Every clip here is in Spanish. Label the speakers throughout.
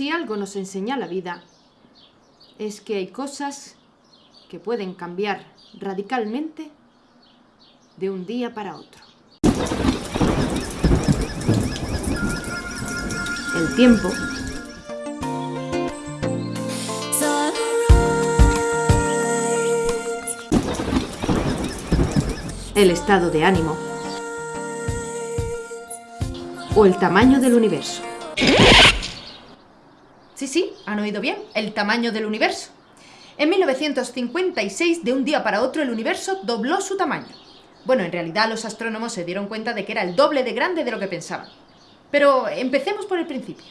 Speaker 1: Si algo nos enseña la vida, es que hay cosas que pueden cambiar radicalmente de un día para otro. El tiempo el estado de ánimo o el tamaño del universo.
Speaker 2: Sí, sí, han oído bien, el tamaño del universo. En 1956, de un día para otro, el universo dobló su tamaño. Bueno, en realidad los astrónomos se dieron cuenta de que era el doble de grande de lo que pensaban. Pero empecemos por el principio.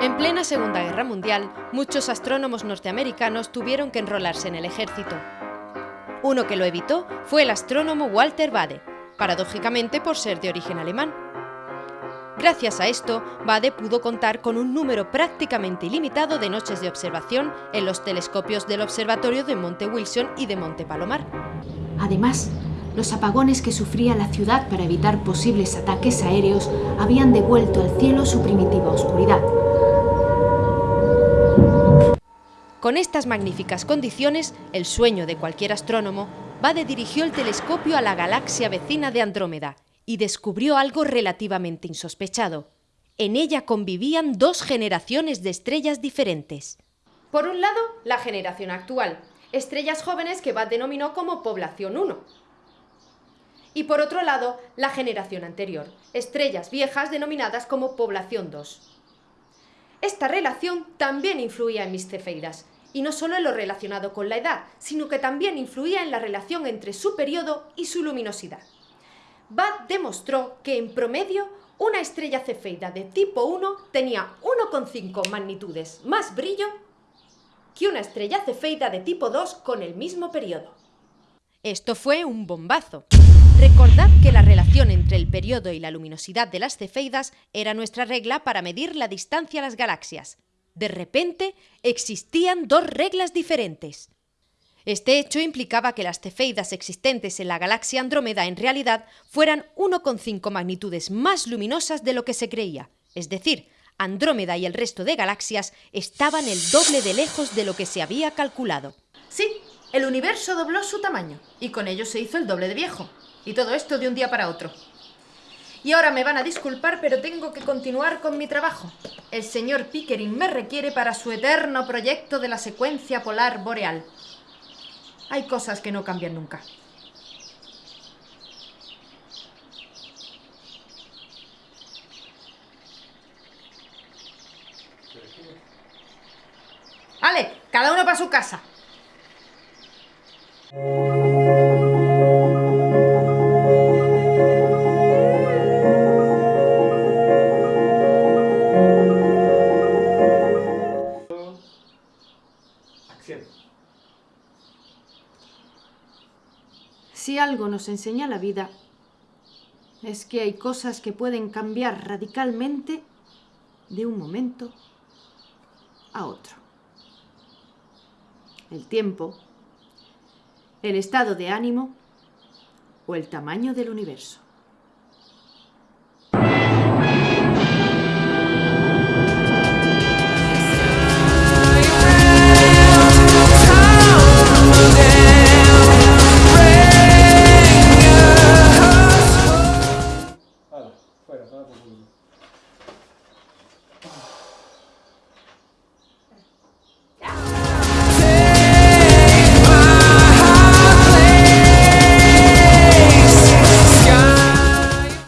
Speaker 2: En plena Segunda Guerra Mundial, muchos astrónomos norteamericanos tuvieron que enrolarse en el ejército. Uno que lo evitó fue el astrónomo Walter Bade, paradójicamente por ser de origen alemán. Gracias a esto, Bade pudo contar con un número prácticamente ilimitado de noches de observación en los telescopios del observatorio de Monte Wilson y de Monte Palomar.
Speaker 1: Además, los apagones que sufría la ciudad para evitar posibles ataques aéreos habían devuelto al cielo su primitiva oscuridad.
Speaker 2: Con estas magníficas condiciones, el sueño de cualquier astrónomo, Bade dirigió el telescopio a la galaxia vecina de Andrómeda y descubrió algo relativamente insospechado. En ella convivían dos generaciones de estrellas diferentes. Por un lado, la generación actual, estrellas jóvenes que Bade denominó como población 1. Y por otro lado, la generación anterior, estrellas viejas denominadas como población 2. Esta relación también influía en mis cefeidas, y no solo en lo relacionado con la edad, sino que también influía en la relación entre su periodo y su luminosidad. Bad demostró que en promedio una estrella cefeida de tipo 1 tenía 1,5 magnitudes más brillo que una estrella cefeida de tipo 2 con el mismo periodo. Esto fue un bombazo. Recordad que la relación entre el periodo y la luminosidad de las cefeidas era nuestra regla para medir la distancia a las galaxias. De repente, existían dos reglas diferentes. Este hecho implicaba que las cefeidas existentes en la galaxia Andrómeda en realidad fueran 1,5 magnitudes más luminosas de lo que se creía, es decir, Andrómeda y el resto de galaxias estaban el doble de lejos de lo que se había calculado. Sí, el universo dobló su tamaño, y con ello se hizo el doble de viejo. Y todo esto de un día para otro. Y ahora me van a disculpar, pero tengo que continuar con mi trabajo. El señor Pickering me requiere para su eterno proyecto de la secuencia polar boreal. Hay cosas que no cambian nunca. ¡Ale! Cada uno para su casa.
Speaker 1: Si algo nos enseña la vida, es que hay cosas que pueden cambiar radicalmente de un momento a otro. El tiempo, el estado de ánimo o el tamaño del universo.